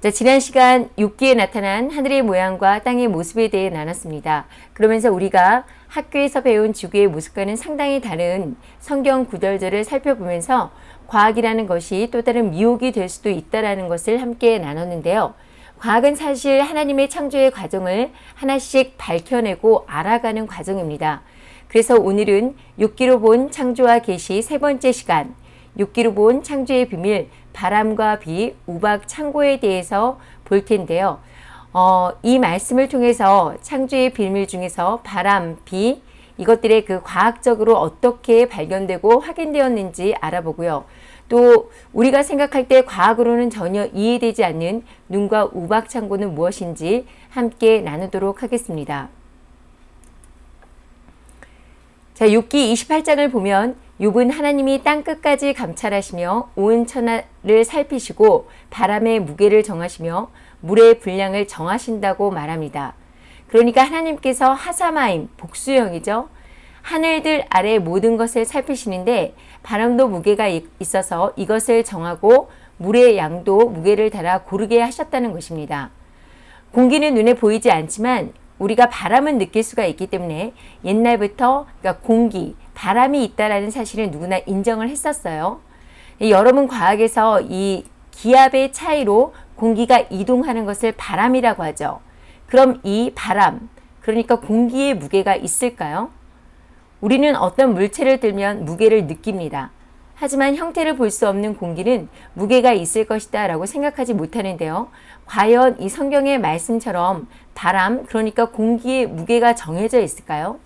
자, 지난 시간 6기에 나타난 하늘의 모양과 땅의 모습에 대해 나눴습니다. 그러면서 우리가 학교에서 배운 지구의 모습과는 상당히 다른 성경 구절들을 살펴보면서 과학이라는 것이 또 다른 미혹이 될 수도 있다는 것을 함께 나눴는데요. 과학은 사실 하나님의 창조의 과정을 하나씩 밝혀내고 알아가는 과정입니다. 그래서 오늘은 6기로 본 창조와 계시 세 번째 시간, 6기로 본 창조의 비밀, 바람과 비, 우박, 창고에 대해서 볼 텐데요. 어, 이 말씀을 통해서 창조의 비밀 중에서 바람, 비, 이것들의 그 과학적으로 어떻게 발견되고 확인되었는지 알아보고요. 또 우리가 생각할 때 과학으로는 전혀 이해되지 않는 눈과 우박 창고는 무엇인지 함께 나누도록 하겠습니다. 자, 6기 28장을 보면 욥은 하나님이 땅 끝까지 감찰하시며 온 천하를 살피시고 바람의 무게를 정하시며 물의 분량을 정하신다고 말합니다. 그러니까 하나님께서 하사마임, 복수형이죠. 하늘들 아래 모든 것을 살피시는데 바람도 무게가 있어서 이것을 정하고 물의 양도 무게를 달아 고르게 하셨다는 것입니다. 공기는 눈에 보이지 않지만 우리가 바람은 느낄 수가 있기 때문에 옛날부터 그러니까 공기, 바람이 있다라는 사실을 누구나 인정을 했었어요. 여러분 과학에서 이 기압의 차이로 공기가 이동하는 것을 바람이라고 하죠. 그럼 이 바람, 그러니까 공기의 무게가 있을까요? 우리는 어떤 물체를 들면 무게를 느낍니다. 하지만 형태를 볼 수 없는 공기는 무게가 있을 것이다 라고 생각하지 못하는데요. 과연 이 성경의 말씀처럼 바람, 그러니까 공기의 무게가 정해져 있을까요?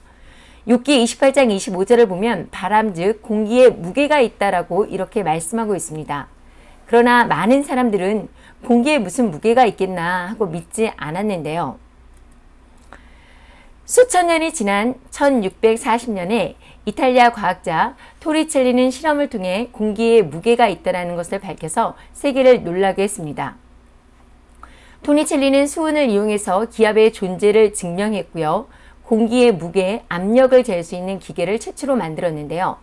6기 28장 25절을 보면 바람 즉 공기에 무게가 있다라고 이렇게 말씀하고 있습니다. 그러나 많은 사람들은 공기에 무슨 무게가 있겠나 하고 믿지 않았는데요. 수천 년이 지난 1640년에 이탈리아 과학자 토리첼리는 실험을 통해 공기에 무게가 있다는 것을 밝혀서 세계를 놀라게 했습니다. 토니첼리는 수은을 이용해서 기압의 존재를 증명했고요. 공기의 무게, 압력을 잴 수 있는 기계를 최초로 만들었는데요.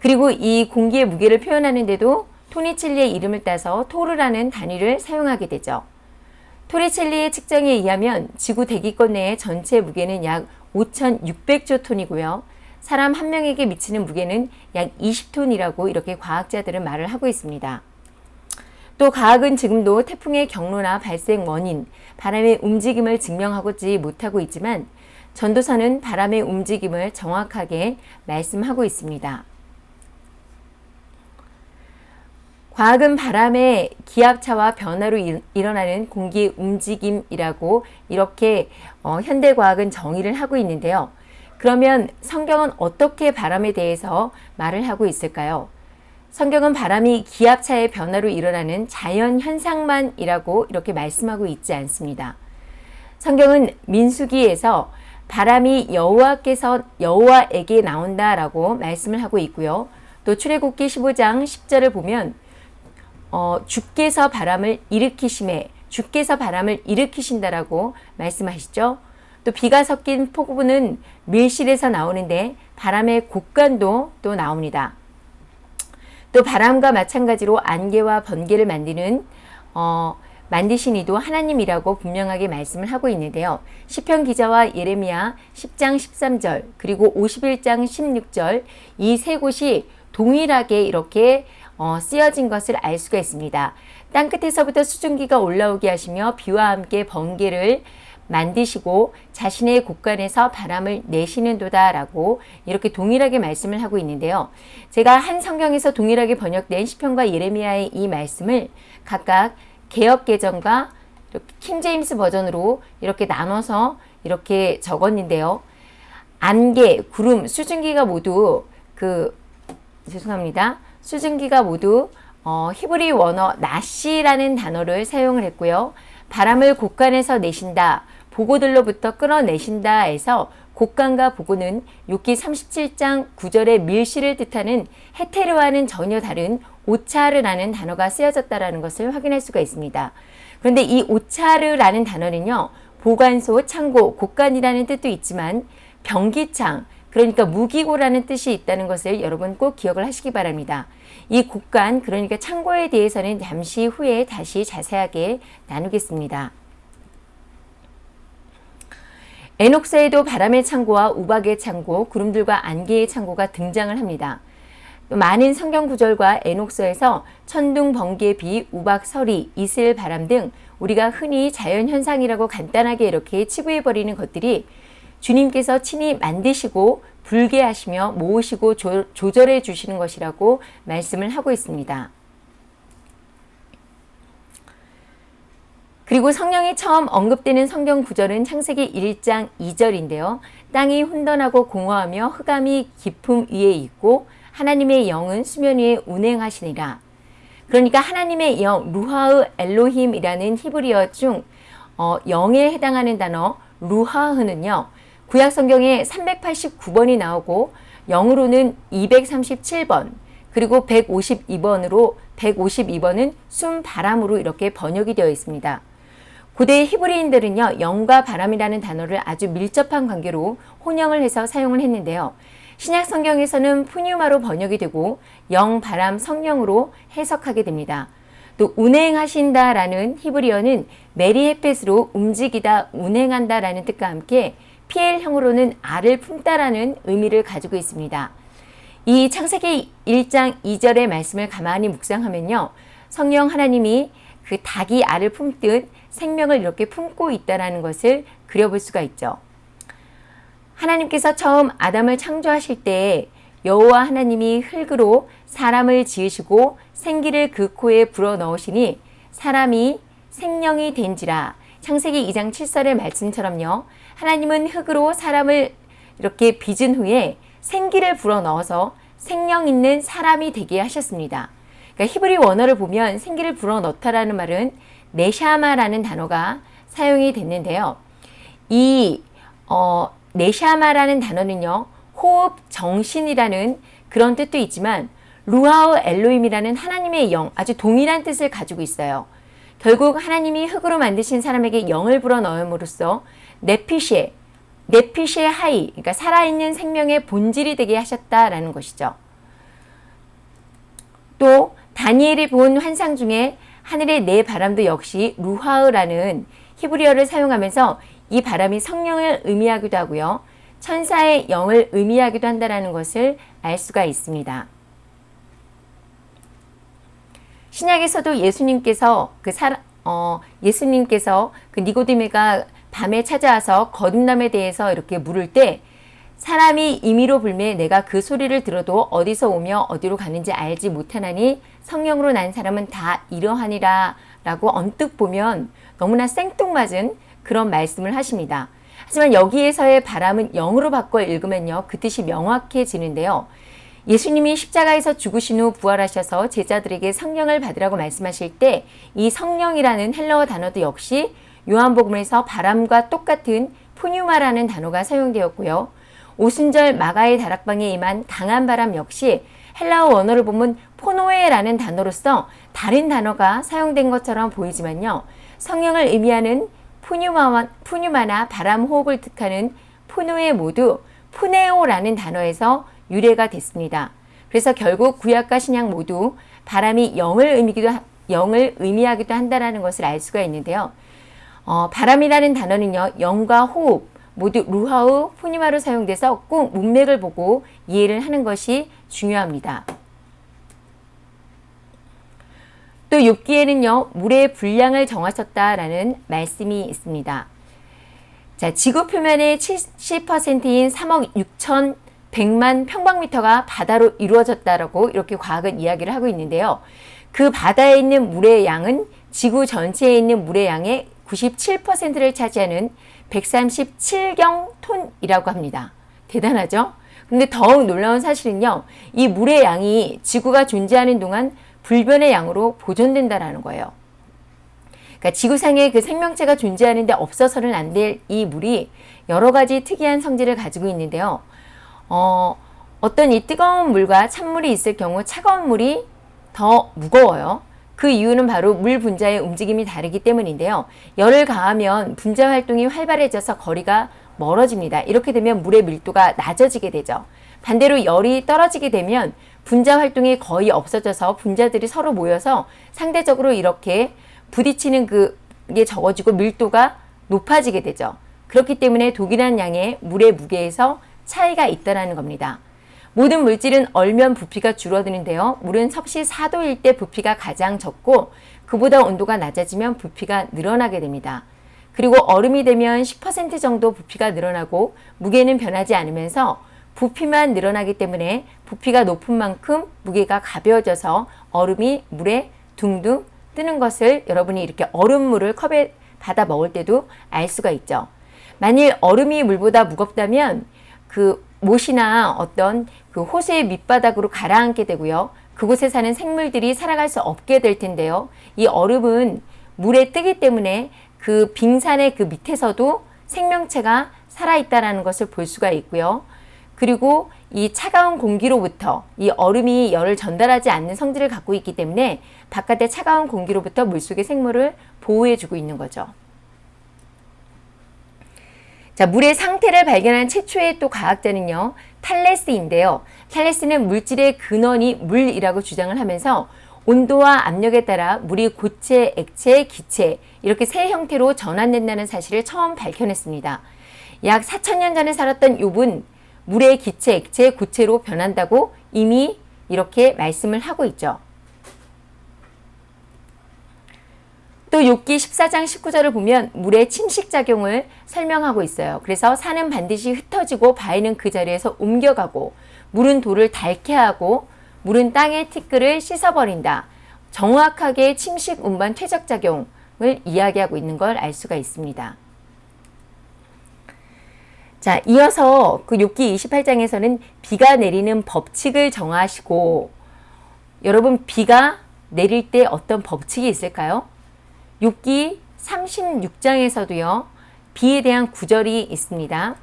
그리고 이 공기의 무게를 표현하는데도 토니첼리의 이름을 따서 토르라는 단위를 사용하게 되죠. 토리첼리의 측정에 의하면 지구 대기권 내의 전체 무게는 약 5,600조 톤이고요. 사람 한 명에게 미치는 무게는 약 20톤이라고 이렇게 과학자들은 말을 하고 있습니다. 또 과학은 지금도 태풍의 경로나 발생 원인, 바람의 움직임을 증명하지 못하고 있지만 전도서는 바람의 움직임을 정확하게 말씀하고 있습니다. 과학은 바람의 기압차와 변화로 일 어나는 공기의 움직임이라고 이렇게 어, 현대과학은 정의를 하고 있는데요. 그러면 성경은 어떻게 바람에 대해서 말을 하고 있을까요? 성경은 바람이 기압차의 변화로 일어나는 자연 현상만이라고 이렇게 말씀하고 있지 않습니다. 성경은 민수기에서 바람이 여호와께서 여호와에게 나온다라고 말씀을 하고 있고요. 또 출애굽기 15장 10절을 보면 어, 주께서 바람을 일으키심에 주께서 바람을 일으키신다라고 말씀하시죠. 또 비가 섞인 폭우는 밀실에서 나오는데 바람의 곡간도 또 나옵니다. 또 바람과 마찬가지로 안개와 번개를 만드는 어, 만드신 이도 하나님이라고 분명하게 말씀을 하고 있는데요. 시편 기자와 예레미야 10장 13절 그리고 51장 16절 이 세 곳이 동일하게 이렇게 어, 쓰여진 것을 알 수가 있습니다. 땅끝에서부터 수증기가 올라오게 하시며 비와 함께 번개를 만드시고 자신의 곳간에서 바람을 내시는 도다 라고 이렇게 동일하게 말씀을 하고 있는데요. 제가 한 성경에서 동일하게 번역된 시편과 예레미야의 이 말씀을 각각 개혁개정과 킹제임스 버전으로 이렇게 나눠서 이렇게 적었는데요. 안개, 구름, 수증기가 모두 그 죄송합니다. 수증기가 모두 어, 히브리 원어 나시라는 단어를 사용을 했고요. 바람을 곳간에서 내신다, 보고들로부터 끌어내신다 해서 곡간과 보고는 6기 37장 9절의 밀실을 뜻하는 헤테르와는 전혀 다른 오차르라는 단어가 쓰여졌다는 것을 확인할 수가 있습니다. 그런데 이 오차르라는 단어는요. 보관소, 창고, 곡간이라는 뜻도 있지만 변기창, 그러니까 무기고라는 뜻이 있다는 것을 여러분 꼭 기억을 하시기 바랍니다. 이 곡간 그러니까 창고에 대해서는 잠시 후에 다시 자세하게 나누겠습니다. 에녹스에도 바람의 창고와 우박의 창고, 구름들과 안개의 창고가 등장을 합니다. 많은 성경 구절과 에녹스에서 천둥, 번개, 비, 우박, 서리, 이슬, 바람 등 우리가 흔히 자연 현상이라고 간단하게 이렇게 치부해 버리는 것들이 주님께서 친히 만드시고 불게 하시며 모으시고 조, 조절해 주시는 것이라고 말씀을 하고 있습니다. 그리고 성령이 처음 언급되는 성경 구절은 창세기 1장 2절인데요. 땅이 혼돈하고 공허하며 흑암이 깊음 위에 있고 하나님의 영은 수면 위에 운행하시니라. 그러니까 하나님의 영, 루하흐 엘로힘이라는 히브리어 중 어, 영에 해당하는 단어 루하흐는요. 구약 성경에 389번이 나오고 영으로는 237번 그리고 152번으로 152번은 숨 바람으로 이렇게 번역이 되어 있습니다. 고대 히브리인들은요, 영과 바람이라는 단어를 아주 밀접한 관계로 혼용을 해서 사용을 했는데요. 신약 성경에서는 푸뉴마로 번역이 되고 영, 바람, 성령으로 해석하게 됩니다. 또 운행하신다 라는 히브리어는 메리헤펫으로 움직이다, 운행한다 라는 뜻과 함께 PL형으로는 알을 품다 라는 의미를 가지고 있습니다. 이 창세기 1장 2절의 말씀을 가만히 묵상하면요. 성령 하나님이 그 닭이 알을 품듯 생명을 이렇게 품고 있다는 것을 그려볼 수가 있죠. 하나님께서 처음 아담을 창조하실 때 여호와 하나님이 흙으로 사람을 지으시고 생기를 그 코에 불어 넣으시니 사람이 생명이 된지라 창세기 2장 7절의 말씀처럼요. 하나님은 흙으로 사람을 이렇게 빚은 후에 생기를 불어 넣어서 생명 있는 사람이 되게 하셨습니다. 그러니까 히브리 원어를 보면 생기를 불어 넣다라는 말은 네샤마라는 단어가 사용이 됐는데요. 이 어, 네샤마라는 단어는요. 호흡 정신이라는 그런 뜻도 있지만 루아흐 엘로힘이라는 하나님의 영 아주 동일한 뜻을 가지고 있어요. 결국 하나님이 흙으로 만드신 사람에게 영을 불어 넣음으로써 네피시에 네피시 하야 그러니까 살아있는 생명의 본질이 되게 하셨다라는 것이죠. 또 다니엘이 본 환상 중에 하늘의 네 바람도 역시 루하으라는 히브리어를 사용하면서 이 바람이 성령을 의미하기도 하고요. 천사의 영을 의미하기도 한다는 것을 알 수가 있습니다. 신약에서도 예수님께서 그 사, 어, 예수님께서 그 니고디메가 밤에 찾아와서 거듭남에 대해서 이렇게 물을 때 사람이 임의로 불매 내가 그 소리를 들어도 어디서 오며 어디로 가는지 알지 못하나니 성령으로 난 사람은 다 이러하니라 라고 언뜻 보면 너무나 생뚱맞은 그런 말씀을 하십니다. 하지만 여기에서의 바람은 영으로 바꿔 읽으면요. 그 뜻이 명확해지는데요. 예수님이 십자가에서 죽으신 후 부활하셔서 제자들에게 성령을 받으라고 말씀하실 때 이 성령이라는 헬러어 단어도 역시 요한복음에서 바람과 똑같은 푸뉴마라는 단어가 사용되었고요. 오순절 마가의 다락방에 임한 강한 바람 역시 헬라어 원어를 보면 푸노에라는 단어로서 다른 단어가 사용된 것처럼 보이지만요. 성령을 의미하는 푸뉴마와, 푸뉴마나 바람 호흡을 뜻하는 푸노에 모두 푸네오라는 단어에서 유래가 됐습니다. 그래서 결국 구약과 신약 모두 바람이 영을 의미기도 영을 의미하기도 한다라는 것을 알 수가 있는데요. 어, 바람이라는 단어는요, 영과 호흡, 모두 루하우, 푸니마로 사용돼서 꼭 문맥을 보고 이해를 하는 것이 중요합니다. 또 욥기에는요, 물의 분량을 정하셨다라는 말씀이 있습니다. 자, 지구 표면의 70%인 3억 6천 100만 평방미터가 바다로 이루어졌다라고 이렇게 과학은 이야기를 하고 있는데요. 그 바다에 있는 물의 양은 지구 전체에 있는 물의 양의 97%를 차지하는 137경 톤이라고 합니다. 대단하죠? 근데 더욱 놀라운 사실은요. 이 물의 양이 지구가 존재하는 동안 불변의 양으로 보존된다라는 거예요. 그러니까 지구상에 그 생명체가 존재하는데 없어서는 안 될 이 물이 여러 가지 특이한 성질을 가지고 있는데요. 어, 어떤 이 뜨거운 물과 찬물이 있을 경우 차가운 물이 더 무거워요. 그 이유는 바로 물 분자의 움직임이 다르기 때문인데요. 열을 가하면 분자 활동이 활발해져서 거리가 멀어집니다. 이렇게 되면 물의 밀도가 낮아지게 되죠. 반대로 열이 떨어지게 되면 분자 활동이 거의 없어져서 분자들이 서로 모여서 상대적으로 이렇게 부딪히는 그게 적어지고 밀도가 높아지게 되죠. 그렇기 때문에 독일한 양의 물의 무게에서 차이가 있다는 겁니다. 모든 물질은 얼면 부피가 줄어드는데요. 물은 섭씨 4도일 때 부피가 가장 적고 그보다 온도가 낮아지면 부피가 늘어나게 됩니다. 그리고 얼음이 되면 10% 정도 부피가 늘어나고 무게는 변하지 않으면서 부피만 늘어나기 때문에 부피가 높은 만큼 무게가 가벼워져서 얼음이 물에 둥둥 뜨는 것을 여러분이 이렇게 얼음물을 컵에 받아 먹을 때도 알 수가 있죠. 만일 얼음이 물보다 무겁다면 그 못이나 어떤 그 호수의 밑바닥으로 가라앉게 되고요. 그곳에 사는 생물들이 살아갈 수 없게 될 텐데요. 이 얼음은 물에 뜨기 때문에 그 빙산의 그 밑에서도 생명체가 살아있다는 것을 볼 수가 있고요. 그리고 이 차가운 공기로부터 이 얼음이 열을 전달하지 않는 성질을 갖고 있기 때문에 바깥의 차가운 공기로부터 물속의 생물을 보호해주고 있는 거죠. 자, 물의 상태를 발견한 최초의 또 과학자는요, 탈레스인데요. 탈레스는 물질의 근원이 물이라고 주장을 하면서 온도와 압력에 따라 물이 고체, 액체, 기체 이렇게 세 형태로 전환된다는 사실을 처음 밝혀냈습니다. 약 4천년 전에 살았던 욥은 물의 기체, 액체, 고체로 변한다고 이미 이렇게 말씀을 하고 있죠. 또 욥기 14장 19절을 보면 물의 침식작용을 설명하고 있어요. 그래서 산은 반드시 흩어지고 바위는 그 자리에서 옮겨가고 물은 돌을 닳게 하고 물은 땅의 티끌을 씻어버린다. 정확하게 침식 운반 퇴적작용을 이야기하고 있는 걸 알 수가 있습니다. 자, 이어서 그 욥기 28장에서는 비가 내리는 법칙을 정하시고 여러분 비가 내릴 때 어떤 법칙이 있을까요? 욥기 36장에서도요. 비에 대한 구절이 있습니다.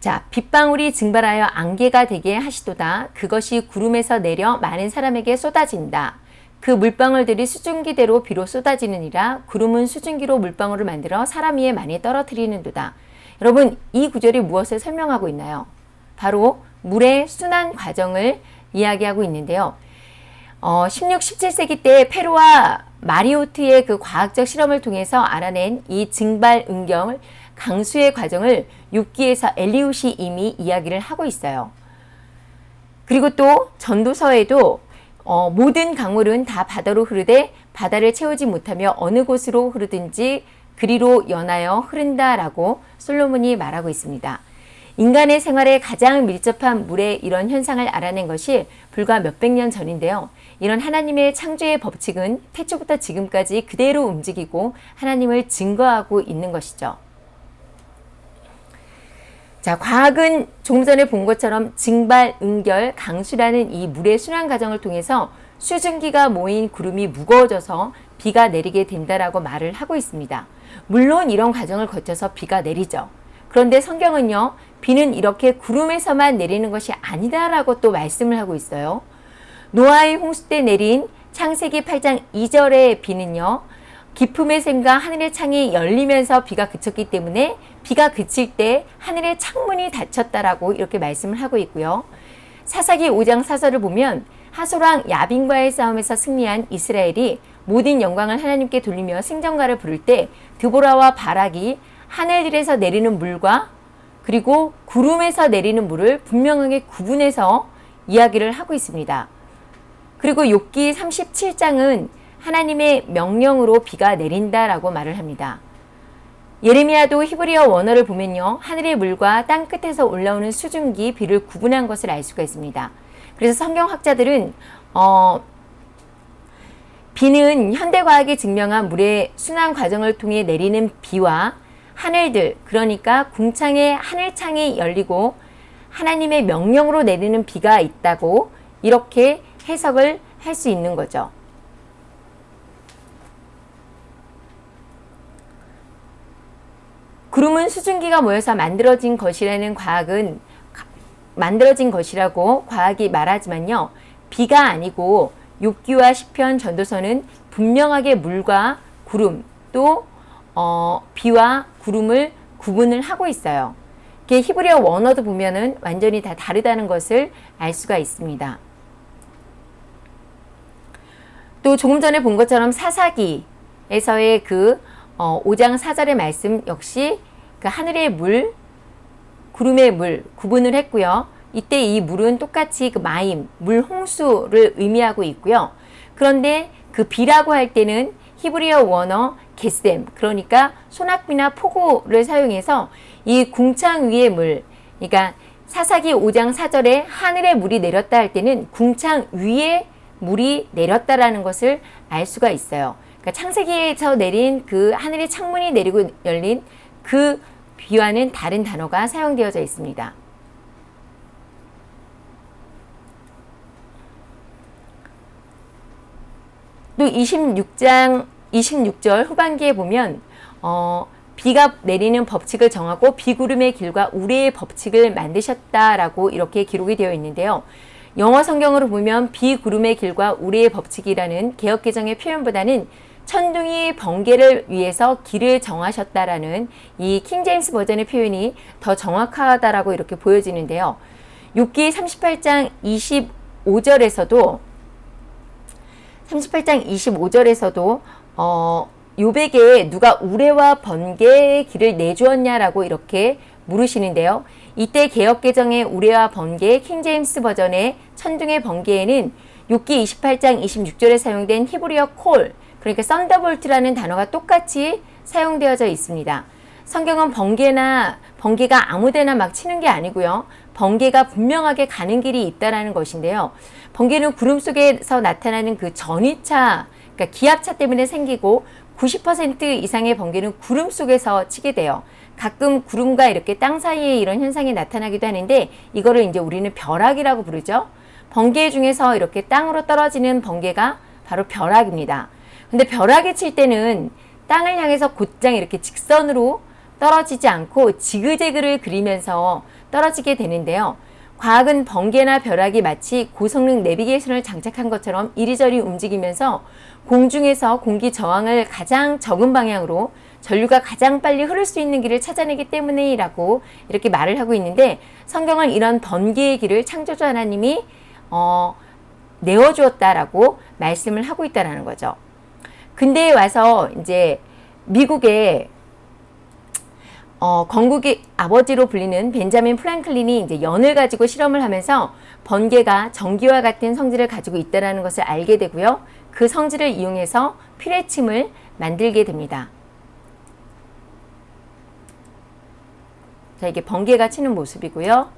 자, 빗방울이 증발하여 안개가 되게 하시도다. 그것이 구름에서 내려 많은 사람에게 쏟아진다. 그 물방울들이 수증기대로 비로 쏟아지느니라 구름은 수증기로 물방울을 만들어 사람 위에 많이 떨어뜨리는도다. 여러분 이 구절이 무엇을 설명하고 있나요? 바로 물의 순환 과정을 이야기하고 있는데요. 어, 16, 17세기 때 페루와 마리오트의 그 과학적 실험을 통해서 알아낸 이 증발 응경 강수의 과정을 6기에서 엘리웃이 이미 이야기를 하고 있어요. 그리고 또 전도서에도 어, 모든 강물은 다 바다로 흐르되 바다를 채우지 못하며 어느 곳으로 흐르든지 그리로 연하여 흐른다라고 솔로몬이 말하고 있습니다. 인간의 생활에 가장 밀접한 물의 이런 현상을 알아낸 것이 불과 몇백 년 전인데요. 이런 하나님의 창조의 법칙은 태초부터 지금까지 그대로 움직이고 하나님을 증거하고 있는 것이죠. 자, 과학은 조금 전에 본 것처럼 증발, 응결, 강수라는 이 물의 순환 과정을 통해서 수증기가 모인 구름이 무거워져서 비가 내리게 된다라고 말을 하고 있습니다. 물론 이런 과정을 거쳐서 비가 내리죠. 그런데 성경은요, 비는 이렇게 구름에서만 내리는 것이 아니다라고 또 말씀을 하고 있어요. 노아의 홍수 때 내린 창세기 8장 2절의 비는요. 기품의 샘과 하늘의 창이 열리면서 비가 그쳤기 때문에 비가 그칠 때 하늘의 창문이 닫혔다라고 이렇게 말씀을 하고 있고요. 사사기 5장 사설을 보면 하소랑 야빈과의 싸움에서 승리한 이스라엘이 모든 영광을 하나님께 돌리며 승전가를 부를 때 드보라와 바락이 하늘들에서 내리는 물과 그리고 구름에서 내리는 물을 분명하게 구분해서 이야기를 하고 있습니다. 그리고 욥기 37장은 하나님의 명령으로 비가 내린다라고 말을 합니다. 예레미야도 히브리어 원어를 보면요. 하늘의 물과 땅 끝에서 올라오는 수증기, 비를 구분한 것을 알 수가 있습니다. 그래서 성경학자들은 어, 비는 현대과학이 증명한 물의 순환 과정을 통해 내리는 비와 하늘들, 그러니까 궁창의 하늘창이 열리고 하나님의 명령으로 내리는 비가 있다고 이렇게 해석을 할 수 있는 거죠. 구름은 수증기가 모여서 만들어진 것이라는 과학은 만들어진 것이라고 과학이 말하지만요. 비가 아니고 욥기와 시편 전도서는 분명하게 물과 구름 또 어, 비와 구름을 구분을 하고 있어요. 이게 히브리어 원어도 보면은 완전히 다 다르다는 것을 알 수가 있습니다. 또 조금 전에 본 것처럼 사사기에서의 그 어, 5장 4절의 말씀 역시 그 하늘의 물, 구름의 물 구분을 했고요. 이때 이 물은 똑같이 그 마임, 물 홍수를 의미하고 있고요. 그런데 그 비라고 할 때는 히브리어 원어 게셈, 그러니까 소낙비나 포고를 사용해서 이 궁창 위의 물, 그러니까 사사기 5장 4절에 하늘의 물이 내렸다 할 때는 궁창 위에 물이 내렸다라는 것을 알 수가 있어요. 그러니까 창세기에서 내린 그 하늘의 창문이 내리고 열린 그 비와는 다른 단어가 사용되어져 있습니다. 또 26장 26절 후반기에 보면 어, 비가 내리는 법칙을 정하고 비구름의 길과 우레의 법칙을 만드셨다라고 이렇게 기록이 되어 있는데요. 영어 성경으로 보면 비구름의 길과 우레의 법칙이라는 개혁개정의 표현보다는 천둥이 번개를 위해서 길을 정하셨다라는 이 킹제임스 버전의 표현이 더 정확하다라고 이렇게 보여지는데요. 6기 38장 25절에서도 38장 25절에서도 어, 요백에 누가 우레와 번개의 길을 내주었냐라고 이렇게 물으시는데요. 이때 개역개정의 우레와 번개 킹제임스 버전의 천둥과 번개에는 욥기 28장 26절에 사용된 히브리어 콜 그러니까 thunderbolt라는 단어가 똑같이 사용되어져 있습니다. 성경은 번개나 번개가 아무데나 막 치는 게 아니고요. 번개가 분명하게 가는 길이 있다라는 것인데요. 번개는 구름 속에서 나타나는 그 전위차, 그러니까 기압차 때문에 생기고 90% 이상의 번개는 구름 속에서 치게 돼요. 가끔 구름과 이렇게 땅 사이에 이런 현상이 나타나기도 하는데 이거를 이제 우리는 벼락이라고 부르죠. 번개 중에서 이렇게 땅으로 떨어지는 번개가 바로 벼락입니다. 근데 벼락이 칠 때는 땅을 향해서 곧장 이렇게 직선으로 떨어지지 않고 지그재그를 그리면서 떨어지게 되는데요. 과학은 번개나 벼락이 마치 고성능 내비게이션을 장착한 것처럼 이리저리 움직이면서 공중에서 공기 저항을 가장 적은 방향으로 전류가 가장 빨리 흐를 수 있는 길을 찾아내기 때문이라고 이렇게 말을 하고 있는데 성경은 이런 번개의 길을 창조주 하나님이 어, 내어주었다라고 말씀을 하고 있다는 거죠. 근대에 와서 이제 미국의 어, 건국의 아버지로 불리는 벤자민 프랭클린이 이제 연을 가지고 실험을 하면서 번개가 전기와 같은 성질을 가지고 있다는 것을 알게 되고요. 그 성질을 이용해서 피레침을 만들게 됩니다. 자, 이게 번개가 치는 모습이고요.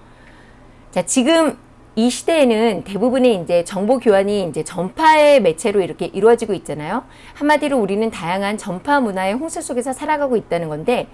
자, 지금 이 시대에는 대부분의 이제 정보 교환이 이제 전파의 매체로 이렇게 이루어지고 있잖아요. 한마디로 우리는 다양한 전파 문화의 홍수 속에서 살아가고 있다는 건데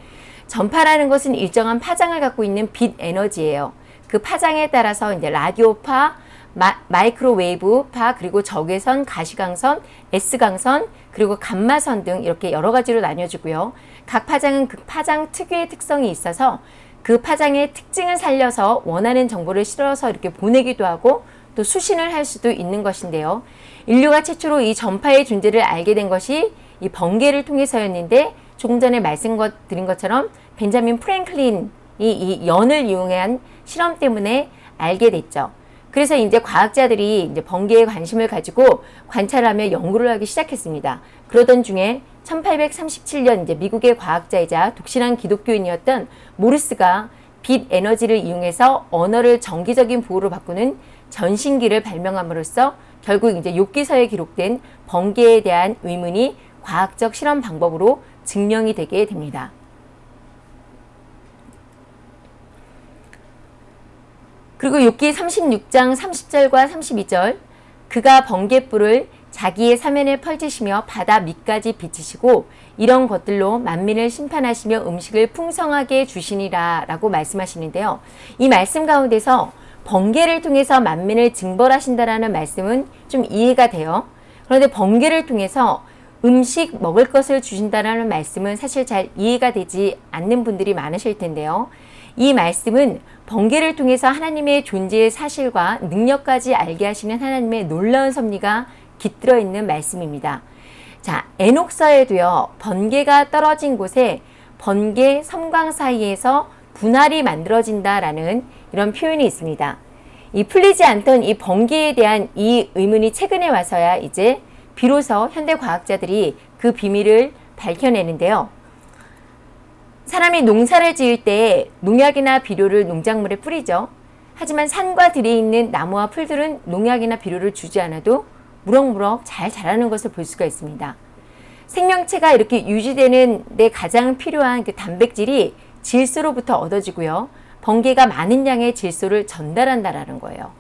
전파라는 것은 일정한 파장을 갖고 있는 빛 에너지예요. 그 파장에 따라서 이제 라디오파, 마, 이크로웨이브파, 그리고 적외선, 가시광선, S광선, 그리고 감마선 등 이렇게 여러 가지로 나뉘어지고요. 각 파장은 그 파장 특유의 특성이 있어서 그 파장의 특징을 살려서 원하는 정보를 실어서 이렇게 보내기도 하고 또 수신을 할 수도 있는 것인데요. 인류가 최초로 이 전파의 존재를 알게 된 것이 이 번개를 통해서였는데 조금 전에 말씀드린 것처럼 벤자민 프랭클린이 이 연을 이용한 실험 때문에 알게 됐죠. 그래서 이제 과학자들이 이제 번개에 관심을 가지고 관찰하며 연구를 하기 시작했습니다. 그러던 중에 1837년 이제 미국의 과학자이자 독실한 기독교인이었던 모르스가 빛 에너지를 이용해서 언어를 정기적인 부호로 바꾸는 전신기를 발명함으로써 결국 이제 욥기서에 기록된 번개에 대한 의문이 과학적 실험 방법으로 증명이 되게 됩니다. 그리고 욥기 36장 30절과 32절 그가 번개불을 자기의 사면에 펼치시며 바다 밑까지 비치시고 이런 것들로 만민을 심판하시며 음식을 풍성하게 주시니라 라고 말씀하시는데요. 이 말씀 가운데서 번개를 통해서 만민을 징벌하신다라는 말씀은 좀 이해가 돼요. 그런데 번개를 통해서 음식 먹을 것을 주신다라는 말씀은 사실 잘 이해가 되지 않는 분들이 많으실 텐데요. 이 말씀은 번개를 통해서 하나님의 존재의 사실과 능력까지 알게 하시는 하나님의 놀라운 섭리가 깃들어 있는 말씀입니다. 자, 에녹서에도요. 번개가 떨어진 곳에 번개 섬광 사이에서 분할이 만들어진다라는 이런 표현이 있습니다. 이 풀리지 않던 이 번개에 대한 이 의문이 최근에 와서야 이제 비로소 현대 과학자들이 그 비밀을 밝혀내는데요. 사람이 농사를 지을 때 농약이나 비료를 농작물에 뿌리죠. 하지만 산과 들에 있는 나무와 풀들은 농약이나 비료를 주지 않아도 무럭무럭 잘 자라는 것을 볼 수가 있습니다. 생명체가 이렇게 유지되는 데 가장 필요한 그 단백질이 질소로부터 얻어지고요. 번개가 많은 양의 질소를 전달한다라는 거예요.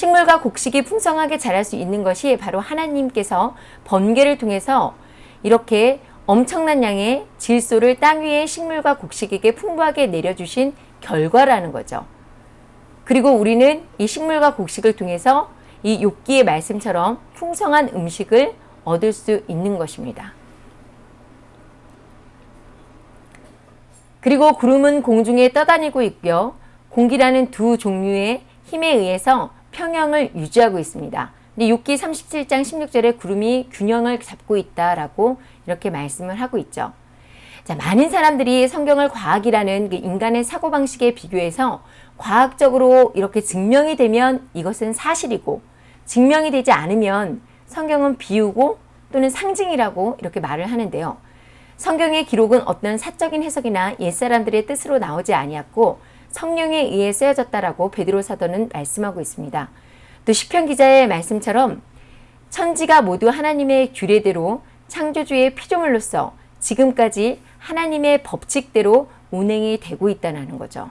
식물과 곡식이 풍성하게 자랄 수 있는 것이 바로 하나님께서 번개를 통해서 이렇게 엄청난 양의 질소를 땅 위에 식물과 곡식에게 풍부하게 내려주신 결과라는 거죠. 그리고 우리는 이 식물과 곡식을 통해서 이 욥기의 말씀처럼 풍성한 음식을 얻을 수 있는 것입니다. 그리고 구름은 공중에 떠다니고 있고요. 공기라는 두 종류의 힘에 의해서 평형을 유지하고 있습니다. 근데 6기 37장 16절에 구름이 균형을 잡고 있다라고 이렇게 말씀을 하고 있죠. 자, 많은 사람들이 성경을 과학이라는 그 인간의 사고방식에 비교해서 과학적으로 이렇게 증명이 되면 이것은 사실이고 증명이 되지 않으면 성경은 비우고 또는 상징이라고 이렇게 말을 하는데요. 성경의 기록은 어떤 사적인 해석이나 옛사람들의 뜻으로 나오지 아니었고 성령에 의해 쓰여졌다라고 베드로 사도는 말씀하고 있습니다. 또 시편 기자의 말씀처럼 천지가 모두 하나님의 규례대로 창조주의 피조물로서 지금까지 하나님의 법칙대로 운행이 되고 있다는 거죠.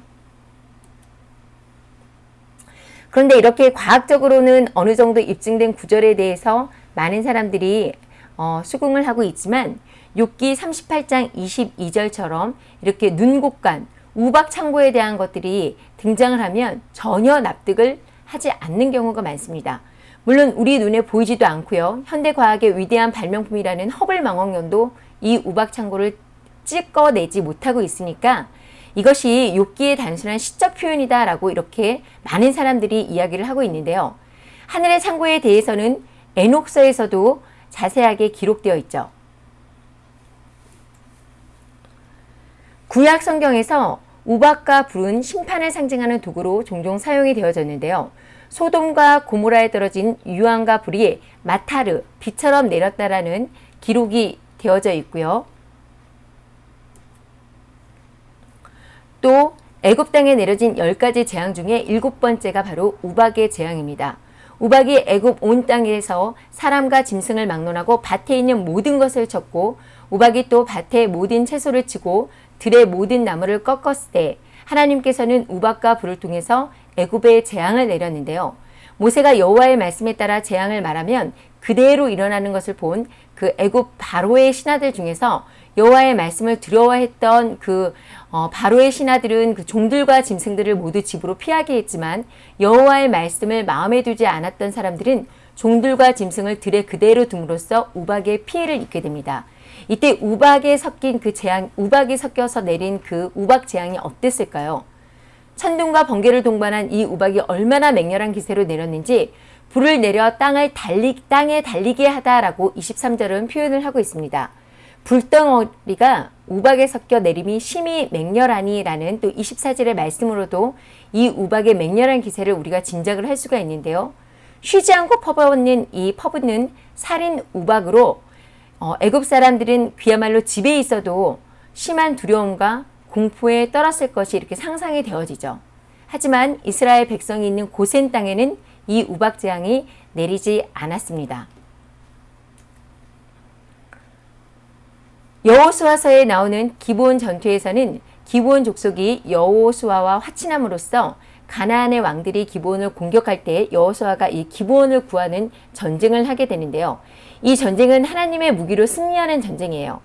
그런데 이렇게 과학적으로는 어느 정도 입증된 구절에 대해서 많은 사람들이 어, 수긍을 하고 있지만 6기 38장 22절처럼 이렇게 눈곡간 우박 창고에 대한 것들이 등장을 하면 전혀 납득을 하지 않는 경우가 많습니다. 물론 우리 눈에 보이지도 않고요. 현대 과학의 위대한 발명품이라는 허블 망원경도 이 우박 창고를 찍어내지 못하고 있으니까 이것이 욥기의 단순한 시적 표현이다 라고 이렇게 많은 사람들이 이야기를 하고 있는데요. 하늘의 창고에 대해서는 에녹서에서도 자세하게 기록되어 있죠. 구약 성경에서 우박과 불은 심판을 상징하는 도구로 종종 사용이 되어졌는데요. 소돔과 고모라에 떨어진 유황과 불이 마타르, 비처럼 내렸다라는 기록이 되어져 있고요. 또 애굽 땅에 내려진 10가지 재앙 중에 일곱 번째가 바로 우박의 재앙입니다. 우박이 애굽 온 땅에서 사람과 짐승을 막론하고 밭에 있는 모든 것을 쳤고 우박이 또 밭에 모든 채소를 치고 들의 모든 나무를 꺾었을 때 하나님께서는 우박과 불을 통해서 애굽에 재앙을 내렸는데요. 모세가 여호와의 말씀에 따라 재앙을 말하면 그대로 일어나는 것을 본 그 애굽 바로의 신하들 중에서 여호와의 말씀을 두려워했던 그 어, 바로의 신하들은 그 종들과 짐승들을 모두 집으로 피하게 했지만 여호와의 말씀을 마음에 두지 않았던 사람들은 종들과 짐승을 들에 그대로 둠으로써 우박의 피해를 입게 됩니다. 이때 우박에 섞인 그 재앙, 우박이 섞여서 내린 그 우박 재앙이 어땠을까요? 천둥과 번개를 동반한 이 우박이 얼마나 맹렬한 기세로 내렸는지 불을 내려 땅을 달리, 땅에 달리게 하다라고 23절은 표현을 하고 있습니다. 불덩어리가 우박에 섞여 내림이 심히 맹렬하니 라는 또 24절의 말씀으로도 이 우박의 맹렬한 기세를 우리가 짐작을 할 수가 있는데요. 쉬지 않고 퍼붓는 이 퍼붓는 살인 우박으로 어, 애굽 사람들은 그야말로 집에 있어도 심한 두려움과 공포에 떨었을 것이 이렇게 상상이 되어지죠. 하지만 이스라엘 백성이 있는 고센 땅에는 이 우박 재앙이 내리지 않았습니다. 여호수아서에 나오는 기본 전투에서는 기본 족속이 여호수아와 화친함으로써 가나안의 왕들이 기본을 공격할 때 여호수아가 이 기본을 구하는 전쟁을 하게 되는데요. 이 전쟁은 하나님의 무기로 승리하는 전쟁이에요.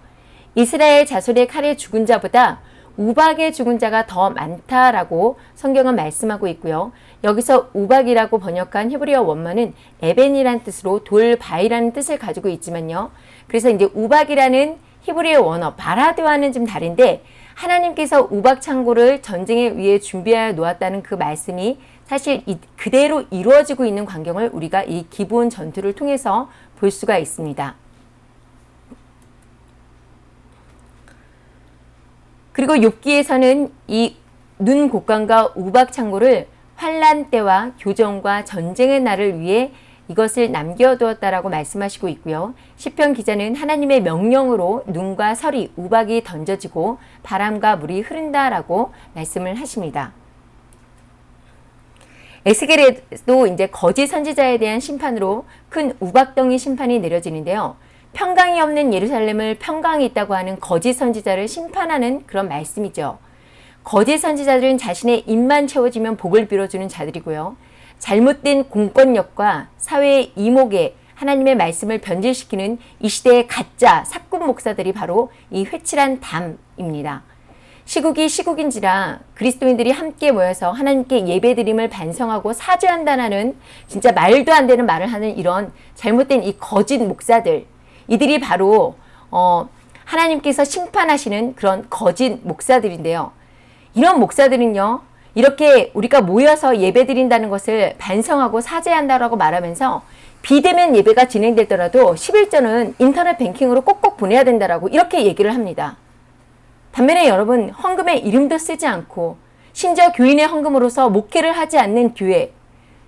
이스라엘 자손의 칼에 죽은 자보다 우박의 죽은 자가 더 많다라고 성경은 말씀하고 있고요. 여기서 우박이라고 번역한 히브리어 원문은 에벤이란 뜻으로 돌 바위라는 뜻을 가지고 있지만요. 그래서 이제 우박이라는 히브리어 원어 바라드와는 좀 다른데 하나님께서 우박 창고를 전쟁에 위해 준비하여 놓았다는 그 말씀이 사실 그대로 이루어지고 있는 광경을 우리가 이 기본 전투를 통해서 볼 수가 있습니다. 그리고 욥기에서는 이 눈 곡간과 우박 창고를 환란 때와 교정과 전쟁의 날을 위해 이것을 남겨두었다라고 말씀하시고 있고요. 시편 기자는 하나님의 명령으로 눈과 설이 우박이 던져지고 바람과 물이 흐른다라고 말씀을 하십니다. 에스겔에도 이제 거짓 선지자에 대한 심판으로 큰 우박덩이 심판이 내려지는데요. 평강이 없는 예루살렘을 평강이 있다고 하는 거짓 선지자를 심판하는 그런 말씀이죠. 거짓 선지자들은 자신의 입만 채워지면 복을 빌어주는 자들이고요. 잘못된 공권력과 사회의 이목에 하나님의 말씀을 변질시키는 이 시대의 가짜 사꾼 목사들이 바로 이 회칠한 담입니다. 시국이 시국인지라 그리스도인들이 함께 모여서 하나님께 예배드림을 반성하고 사죄한다는 진짜 말도 안 되는 말을 하는 이런 잘못된 이 거짓 목사들 이들이 바로 어, 하나님께서 심판하시는 그런 거짓 목사들인데요. 이런 목사들은요. 이렇게 우리가 모여서 예배 드린다는 것을 반성하고 사죄한다라고 말하면서 비대면 예배가 진행되더라도 11조는 인터넷 뱅킹으로 꼭꼭 보내야 된다라고 이렇게 얘기를 합니다. 반면에 여러분 헌금에 이름도 쓰지 않고 심지어 교인의 헌금으로서 목회를 하지 않는 교회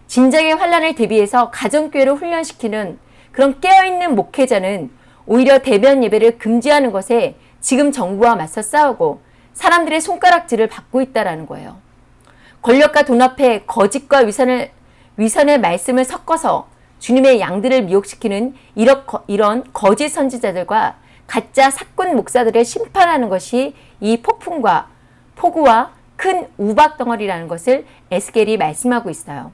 진작의 환란을 대비해서 가정교회를 훈련시키는 그런 깨어있는 목회자는 오히려 대면 예배를 금지하는 것에 지금 정부와 맞서 싸우고 사람들의 손가락질을 받고 있다는 거예요. 권력과 돈 앞에 거짓과 위선을, 위선의 말씀을 섞어서 주님의 양들을 미혹시키는 이런 거짓 선지자들과 가짜 사꾼 목사들을 심판하는 것이 이 폭풍과 폭우와 큰 우박 덩어리라는 것을 에스겔이 말씀하고 있어요.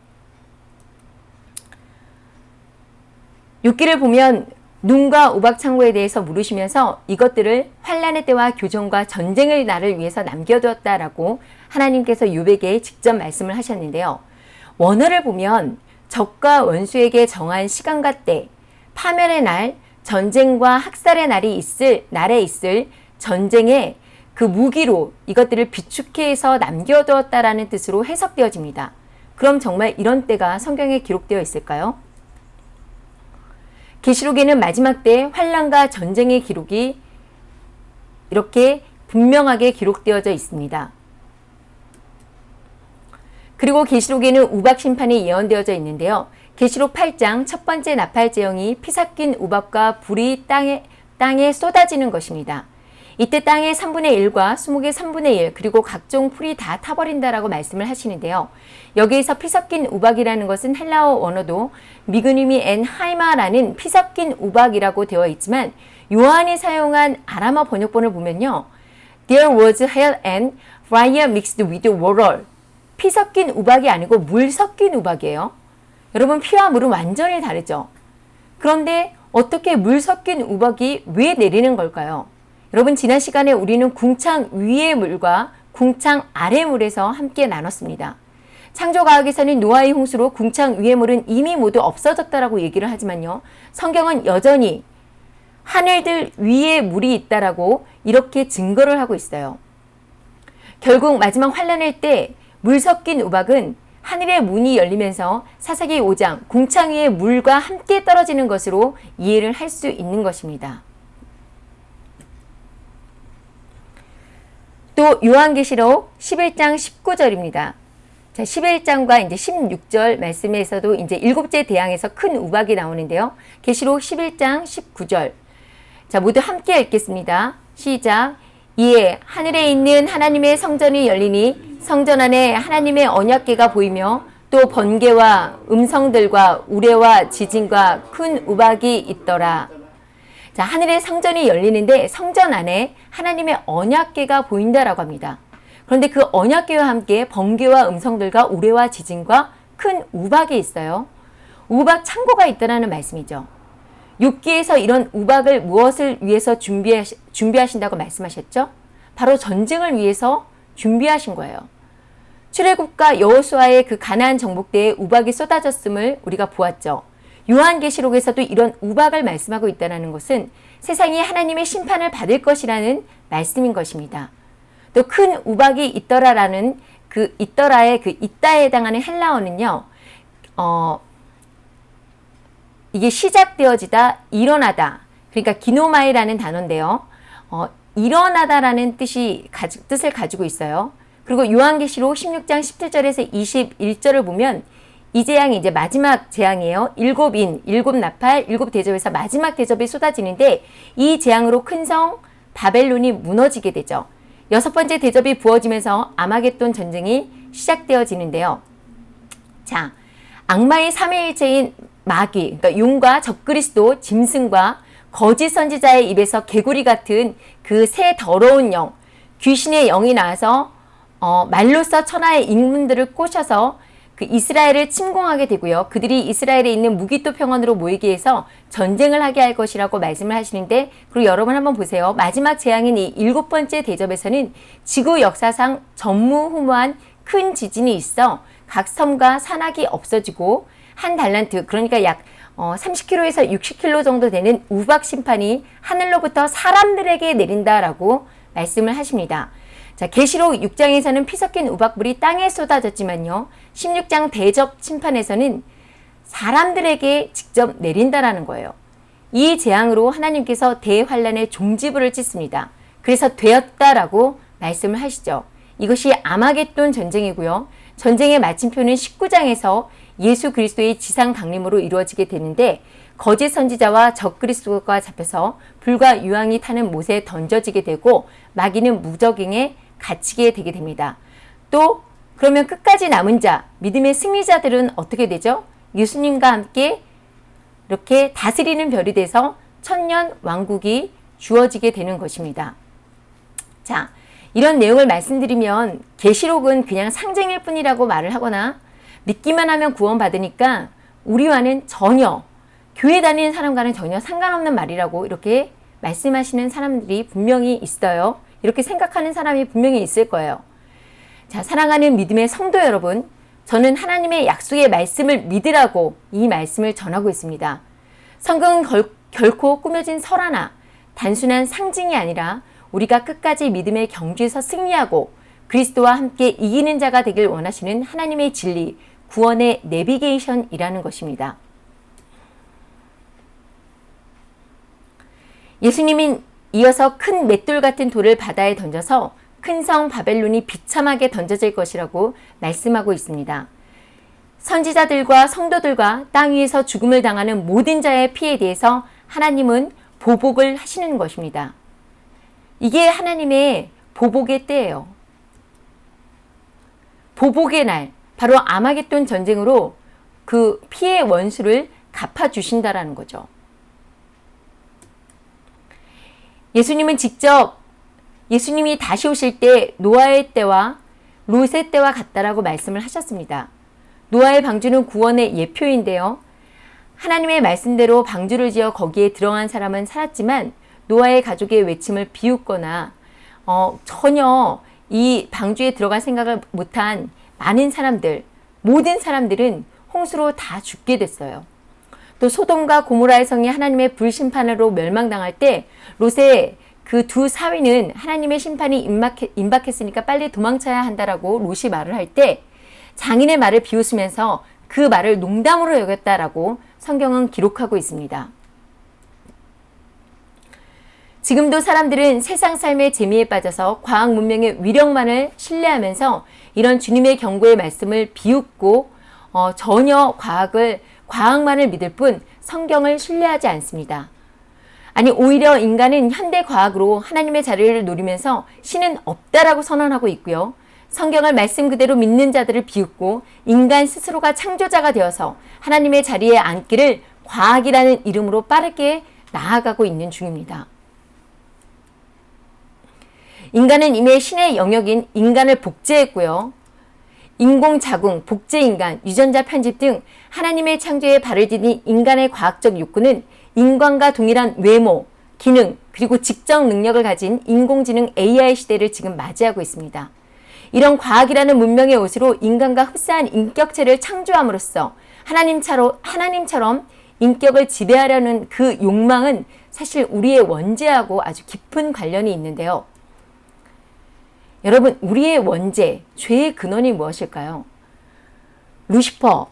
6기를 보면 눈과 우박 창고에 대해서 물으시면서 이것들을 환란의 때와 교정과 전쟁의 날을 위해서 남겨두었다라고 하나님께서 유백에 직접 말씀을 하셨는데요. 원어를 보면 적과 원수에게 정한 시간과 때, 파멸의 날, 전쟁과 학살의 날이 있을 날에 있을 전쟁의 그 무기로 이것들을 비축해서 남겨두었다라는 뜻으로 해석되어집니다. 그럼 정말 이런 때가 성경에 기록되어 있을까요? 계시록에는 마지막 때 환란과 전쟁의 기록이 이렇게 분명하게 기록되어져 있습니다. 그리고 계시록에는 우박 심판이 예언되어져 있는데요. 계시록 8장 첫 번째 나팔 재앙이 피 섞인 우박과 불이 땅에 땅에 쏟아지는 것입니다. 이때 땅의 3분의 1과 수목의 3분의 1 그리고 각종 풀이 다 타버린다라고 말씀을 하시는데요. 여기에서 피 섞인 우박이라는 것은 헬라어 원어도 미그님이 엔 하이마라는 피 섞인 우박이라고 되어 있지만 요한이 사용한 아람어 번역본을 보면요. There was hail and fire mixed with water. 피 섞인 우박이 아니고 물 섞인 우박이에요. 여러분 피와 물은 완전히 다르죠. 그런데 어떻게 물 섞인 우박이 왜 내리는 걸까요? 여러분 지난 시간에 우리는 궁창 위의 물과 궁창 아래 물에서 함께 나눴습니다. 창조과학에서는 노아의 홍수로 궁창 위의 물은 이미 모두 없어졌다라고 얘기를 하지만요. 성경은 여전히 하늘들 위에 물이 있다라고 이렇게 증거를 하고 있어요. 결국 마지막 환란일 때 물 섞인 우박은 하늘의 문이 열리면서 사사기 5장 궁창 위의 물과 함께 떨어지는 것으로 이해를 할 수 있는 것입니다. 또 요한계시록 11장 19절입니다. 자, 11장과 이제 16절 말씀에서도 이제 일곱째 대항에서 큰 우박이 나오는데요. 계시록 11장 19절. 자, 모두 함께 읽겠습니다. 시작. 이에 하늘에 있는 하나님의 성전이 열리니 성전 안에 하나님의 언약궤가 보이며 또 번개와 음성들과 우레와 지진과 큰 우박이 있더라. 자, 하늘의 성전이 열리는데 성전 안에 하나님의 언약궤가 보인다라고 합니다. 그런데 그 언약궤와 함께 번개와 음성들과 우레와 지진과 큰 우박이 있어요. 우박 창고가 있다는 말씀이죠. 6기에서 이런 우박을 무엇을 위해서 준비하시, 준비하신다고 말씀하셨죠? 바로 전쟁을 위해서 준비하신 거예요. 출애굽과 여호수아의 그 가나안 정복대에 우박이 쏟아졌음을 우리가 보았죠. 요한계시록에서도 이런 우박을 말씀하고 있다는 것은 세상이 하나님의 심판을 받을 것이라는 말씀인 것입니다. 또 큰 우박이 있더라라는 그 있더라의 그 있다에 해당하는 헬라어는요. 어, 이게 시작되어지다 일어나다 그러니까 기노마이라는 단어인데요. 어, 일어나다라는 뜻이 가지, 뜻을 가지고 있어요. 그리고 요한계시록 16장 17절에서 21절을 보면 이 재앙이 이제 마지막 재앙이에요. 일곱 인, 일곱 나팔, 일곱 대접에서 마지막 대접이 쏟아지는데 이 재앙으로 큰 성 바벨론이 무너지게 되죠. 여섯 번째 대접이 부어지면서 아마겟돈 전쟁이 시작되어지는데요. 자, 악마의 삼위일체인 마귀, 그러니까 용과 적그리스도, 짐승과 거짓 선지자의 입에서 개구리 같은 그 새 더러운 영, 귀신의 영이 나와서 어, 말로써 천하의 인문들을 꼬셔서 그 이스라엘을 침공하게 되고요. 그들이 이스라엘에 있는 무기토 평원으로 모이게 해서 전쟁을 하게 할 것이라고 말씀을 하시는데 그리고 여러분 한번 보세요. 마지막 재앙인 이 일곱 번째 대접에서는 지구 역사상 전무후무한 큰 지진이 있어 각 섬과 산악이 없어지고 한 달란트 그러니까 약 어, 30km에서 60km 정도 되는 우박 심판이 하늘로부터 사람들에게 내린다라고 말씀을 하십니다. 자, 계시록 6장에서는 피 섞인 우박불이 땅에 쏟아졌지만요. 16장 대접 심판에서는 사람들에게 직접 내린다라는 거예요. 이 재앙으로 하나님께서 대환란의 종지부를 찢습니다. 그래서 되었다라고 말씀을 하시죠. 이것이 아마겟돈 전쟁이고요. 전쟁의 마침표는 19장에서 예수 그리스도의 지상 강림으로 이루어지게 되는데 거짓 선지자와 적그리스도가 잡혀서 불과 유황이 타는 못에 던져지게 되고 마귀는 무적행에 갇히게 되게 됩니다. 또 그러면 끝까지 남은 자, 믿음의 승리자들은 어떻게 되죠? 예수님과 함께 이렇게 다스리는 별이 돼서 천년 왕국이 주어지게 되는 것입니다. 자, 이런 내용을 말씀드리면 계시록은 그냥 상징일 뿐이라고 말을 하거나 믿기만 하면 구원받으니까 우리와는 전혀 교회 다니는 사람과는 전혀 상관없는 말이라고 이렇게 말씀하시는 사람들이 분명히 있어요. 이렇게 생각하는 사람이 분명히 있을 거예요. 자, 사랑하는 믿음의 성도 여러분, 저는 하나님의 약속의 말씀을 믿으라고 이 말씀을 전하고 있습니다. 성경은 결, 결코 꾸며진 설화나 단순한 상징이 아니라 우리가 끝까지 믿음의 경주에서 승리하고 그리스도와 함께 이기는 자가 되길 원하시는 하나님의 진리, 구원의 내비게이션이라는 것입니다. 예수님은 이어서 큰 맷돌 같은 돌을 바다에 던져서 큰 성 바벨론이 비참하게 던져질 것이라고 말씀하고 있습니다. 선지자들과 성도들과 땅 위에서 죽음을 당하는 모든 자의 피에 대해서 하나님은 보복을 하시는 것입니다. 이게 하나님의 보복의 때예요. 보복의 날, 바로 아마겟돈 전쟁으로 그 피의 원수를 갚아주신다라는 거죠. 예수님은 직접 예수님이 다시 오실 때 노아의 때와 롯의 때와 같다라고 말씀을 하셨습니다. 노아의 방주는 구원의 예표인데요. 하나님의 말씀대로 방주를 지어 거기에 들어간 사람은 살았지만 노아의 가족의 외침을 비웃거나 어, 전혀 이 방주에 들어갈 생각을 못한 많은 사람들, 모든 사람들은 홍수로 다 죽게 됐어요. 또 소돔과 고모라의 성이 하나님의 불심판으로 멸망당할 때 롯의 그 두 사위는 하나님의 심판이 임박했, 임박했으니까 빨리 도망쳐야 한다라고 롯이 말을 할 때 장인의 말을 비웃으면서 그 말을 농담으로 여겼다라고 성경은 기록하고 있습니다. 지금도 사람들은 세상 삶의 재미에 빠져서 과학 문명의 위력만을 신뢰하면서 이런 주님의 경고의 말씀을 비웃고 어, 전혀 과학을 과학만을 믿을 뿐 성경을 신뢰하지 않습니다. 아니 오히려 인간은 현대 과학으로 하나님의 자리를 노리면서 신은 없다라고 선언하고 있고요. 성경을 말씀 그대로 믿는 자들을 비웃고 인간 스스로가 창조자가 되어서 하나님의 자리에 앉기를 과학이라는 이름으로 빠르게 나아가고 있는 중입니다. 인간은 이미 신의 영역인 인간을 복제했고요. 인공자궁, 복제인간, 유전자 편집 등 하나님의 창조에 발을 디딘 인간의 과학적 욕구는 인간과 동일한 외모, 기능, 그리고 직접 능력을 가진 인공지능 AI 시대를 지금 맞이하고 있습니다. 이런 과학이라는 문명의 옷으로 인간과 흡사한 인격체를 창조함으로써 하나님처럼, 하나님처럼 인격을 지배하려는 그 욕망은 사실 우리의 원죄하고 아주 깊은 관련이 있는데요. 여러분 우리의 원죄, 죄의 근원이 무엇일까요? 루시퍼,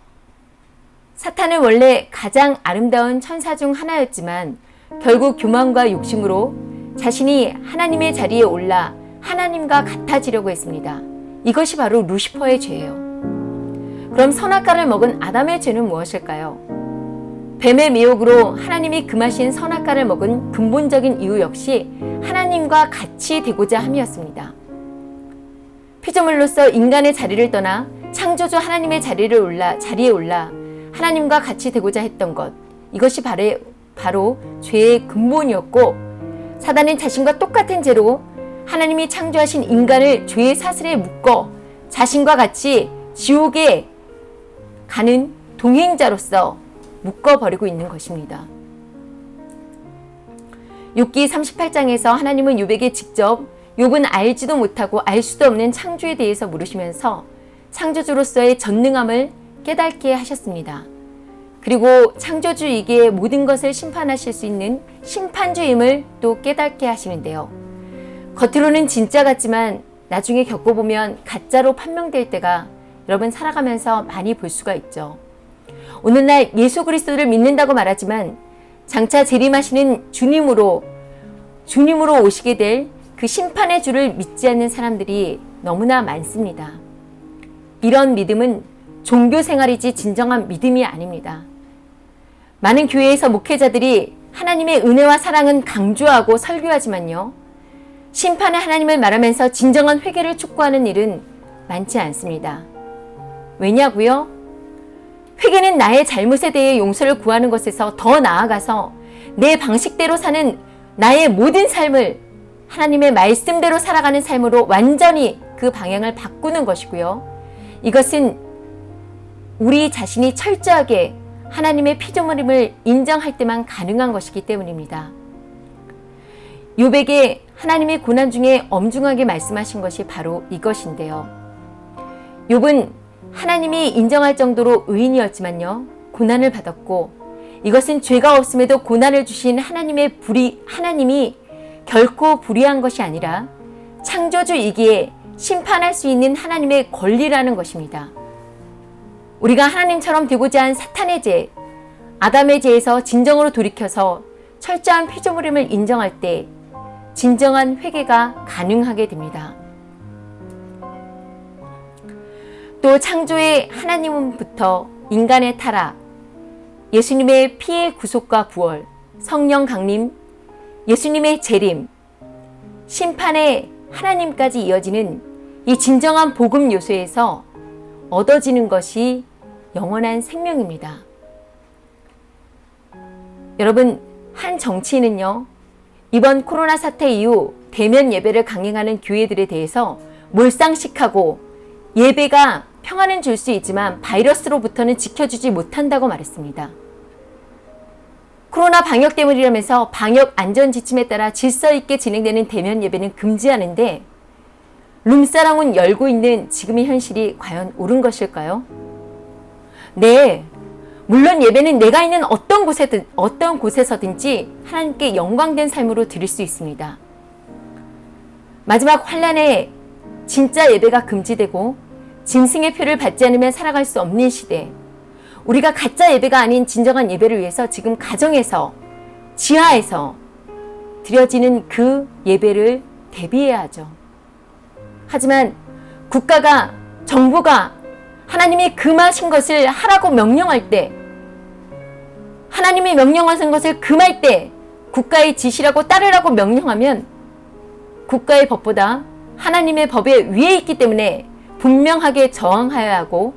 사탄은 원래 가장 아름다운 천사 중 하나였지만 결국 교만과 욕심으로 자신이 하나님의 자리에 올라 하나님과 같아지려고 했습니다. 이것이 바로 루시퍼의 죄예요. 그럼 선악과를 먹은 아담의 죄는 무엇일까요? 뱀의 미혹으로 하나님이 금하신 선악과를 먹은 근본적인 이유 역시 하나님과 같이 되고자 함이었습니다. 피조물로서 인간의 자리를 떠나 창조주 하나님의 자리를 올라 자리에 올라 하나님과 같이 되고자 했던 것 이것이 바로, 바로 죄의 근본이었고 사단은 자신과 똑같은 죄로 하나님이 창조하신 인간을 죄의 사슬에 묶어 자신과 같이 지옥에 가는 동행자로서 묶어버리고 있는 것입니다. 6기 38장에서 하나님은 요백에 직접 욥은 알지도 못하고 알 수도 없는 창조에 대해서 물으시면서 창조주로서의 전능함을 깨닫게 하셨습니다. 그리고 창조주이기에 모든 것을 심판하실 수 있는 심판주임을 또 깨닫게 하시는데요. 겉으로는 진짜 같지만 나중에 겪어보면 가짜로 판명될 때가 여러분 살아가면서 많이 볼 수가 있죠. 오늘날 예수 그리스도를 믿는다고 말하지만 장차 재림하시는 주님으로 주님으로 오시게 될 그 심판의 주를 믿지 않는 사람들이 너무나 많습니다. 이런 믿음은 종교 생활이지 진정한 믿음이 아닙니다. 많은 교회에서 목회자들이 하나님의 은혜와 사랑은 강조하고 설교하지만요. 심판의 하나님을 말하면서 진정한 회개를 촉구하는 일은 많지 않습니다. 왜냐고요? 회개는 나의 잘못에 대해 용서를 구하는 것에서 더 나아가서 내 방식대로 사는 나의 모든 삶을 하나님의 말씀대로 살아가는 삶으로 완전히 그 방향을 바꾸는 것이고요. 이것은 우리 자신이 철저하게 하나님의 피조물임을 인정할 때만 가능한 것이기 때문입니다. 요백에 하나님의 고난 중에 엄중하게 말씀하신 것이 바로 이것인데요. 욥은 하나님이 인정할 정도로 의인이었지만요. 고난을 받았고 이것은 죄가 없음에도 고난을 주신 하나님의 불이 하나님이 결코 불의한 것이 아니라 창조주이기에 심판할 수 있는 하나님의 권리라는 것입니다. 우리가 하나님처럼 되고자 한 사탄의 죄, 아담의 죄에서 진정으로 돌이켜서 철저한 피조물임을 인정할 때 진정한 회개가 가능하게 됩니다. 또 창조의 하나님부터 인간의 타락, 예수님의 피의 구속과 부활, 성령 강림, 예수님의 재림, 심판의 하나님까지 이어지는 이 진정한 복음 요소에서 얻어지는 것이 영원한 생명입니다. 여러분, 한 정치인은요, 이번 코로나 사태 이후 대면 예배를 강행하는 교회들에 대해서 몰상식하고 예배가 평안은 줄 수 있지만 바이러스로부터는 지켜주지 못한다고 말했습니다. 코로나 방역 때문이라면서 방역 안전 지침에 따라 질서 있게 진행되는 대면 예배는 금지하는데 룸사랑은 열고 있는 지금의 현실이 과연 옳은 것일까요? 네. 물론 예배는 내가 있는 어떤 곳에든 어떤 곳에서든지 하나님께 영광된 삶으로 드릴 수 있습니다. 마지막 환란에 진짜 예배가 금지되고 짐승의 표를 받지 않으면 살아갈 수 없는 시대. 우리가 가짜 예배가 아닌 진정한 예배를 위해서 지금 가정에서 지하에서 드려지는 그 예배를 대비해야 하죠. 하지만 국가가 정부가 하나님이 금하신 것을 하라고 명령할 때 하나님이 명령하신 것을 금할 때 국가의 지시라고 따르라고 명령하면 국가의 법보다 하나님의 법에 위에 있기 때문에 분명하게 저항하여야 하고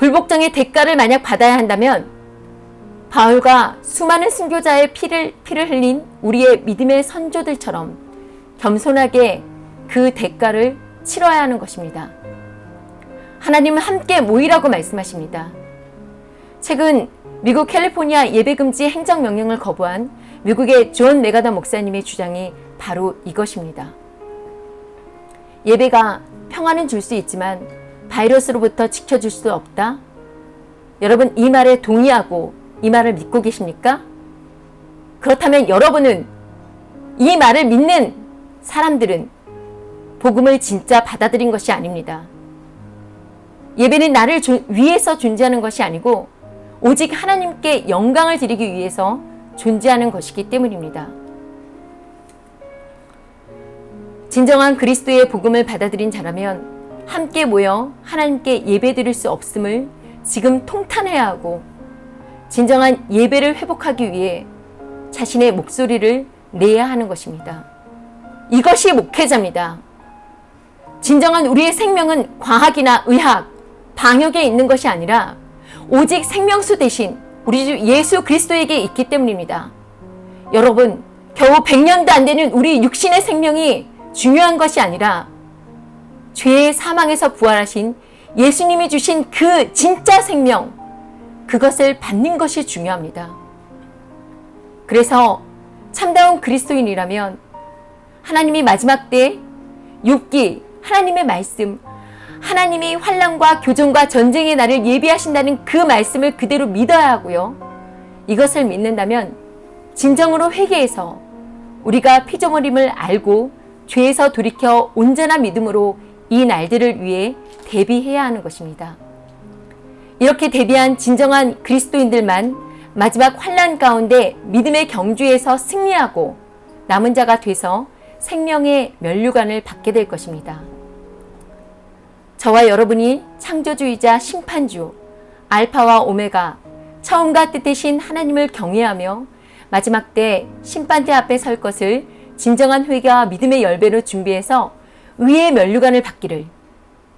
불복종의 대가를 만약 받아야 한다면 바울과 수많은 순교자의 피를, 피를 흘린 우리의 믿음의 선조들처럼 겸손하게 그 대가를 치러야 하는 것입니다. 하나님은 함께 모이라고 말씀하십니다. 최근 미국 캘리포니아 예배금지 행정명령을 거부한 미국의 존 맥아더 목사님의 주장이 바로 이것입니다. 예배가 평화는 줄수 있지만 바이러스로부터 지켜줄 수 없다? 여러분 이 말에 동의하고 이 말을 믿고 계십니까? 그렇다면 여러분은 이 말을 믿는 사람들은 복음을 진짜 받아들인 것이 아닙니다. 예배는 나를 위해서 존재하는 것이 아니고 오직 하나님께 영광을 드리기 위해서 존재하는 것이기 때문입니다. 진정한 그리스도의 복음을 받아들인 자라면 함께 모여 하나님께 예배드릴 수 없음을 지금 통탄해야 하고 진정한 예배를 회복하기 위해 자신의 목소리를 내야 하는 것입니다. 이것이 목회자입니다. 진정한 우리의 생명은 과학이나 의학, 방역에 있는 것이 아니라 오직 생명수 대신 우리 주 예수 그리스도에게 있기 때문입니다. 여러분, 겨우 100년도 안 되는 우리 육신의 생명이 중요한 것이 아니라 죄의 사망에서 부활하신 예수님이 주신 그 진짜 생명, 그것을 받는 것이 중요합니다. 그래서 참다운 그리스도인이라면 하나님이 마지막 때 욥기 하나님의 말씀 하나님이 환란과 교정과 전쟁의 날을 예비하신다는 그 말씀을 그대로 믿어야 하고요. 이것을 믿는다면 진정으로 회개해서 우리가 피조물임을 알고 죄에서 돌이켜 온전한 믿음으로 이 날들을 위해 대비해야 하는 것입니다. 이렇게 대비한 진정한 그리스도인들만 마지막 환란 가운데 믿음의 경주에서 승리하고 남은 자가 돼서 생명의 면류관을 받게 될 것입니다. 저와 여러분이 창조주이자 심판주, 알파와 오메가, 처음과 뜻이신 하나님을 경외하며 마지막 때 심판대 앞에 설 것을 진정한 회개와 믿음의 열배로 준비해서 의의 면류관을 받기를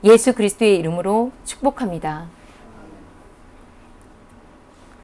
예수 그리스도의 이름으로 축복합니다.